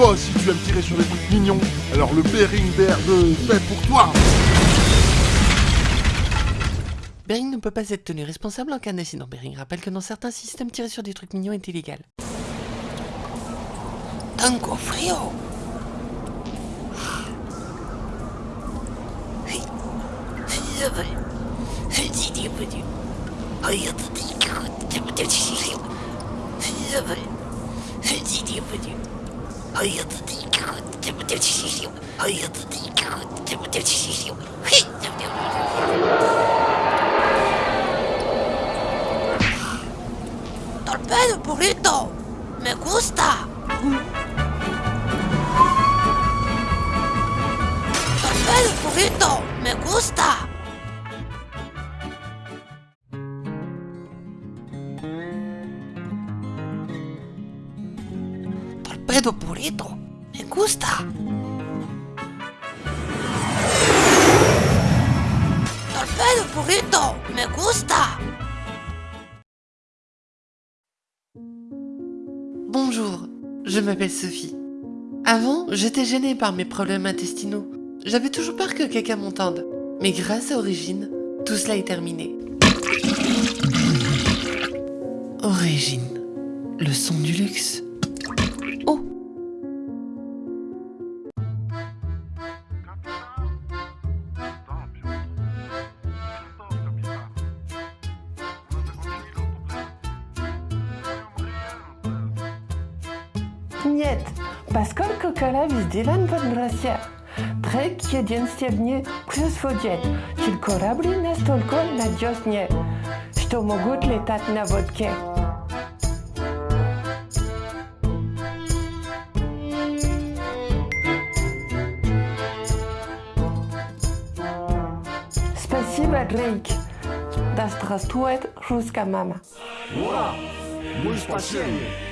Toi aussi tu aimes tirer sur les trucs mignons, alors le Bering Bear de fait pour toi. Bering ne peut pas être tenu responsable en cas d'incident. Bering rappelle que dans certains systèmes, tirer sur des trucs mignons est illégal. Tango frio. Torpedo burrito. Me gusta. Torpedo burrito. Me gusta. Me gusta. Me gusta. Bonjour, je m'appelle Sophie. Avant, j'étais gênée par mes problèmes intestinaux. J'avais toujours peur que quelqu'un m'entende. Mais grâce à Origine, tout cela est terminé. Origine, le son du luxe. Нет, поскольку кора везделан под Россия, трек единственный плюс водет, что корабли настолько надежнее, что могут летать на водке. Спасибо, Дрейк. Да здравствует русская мама. Ура! Мы спасение!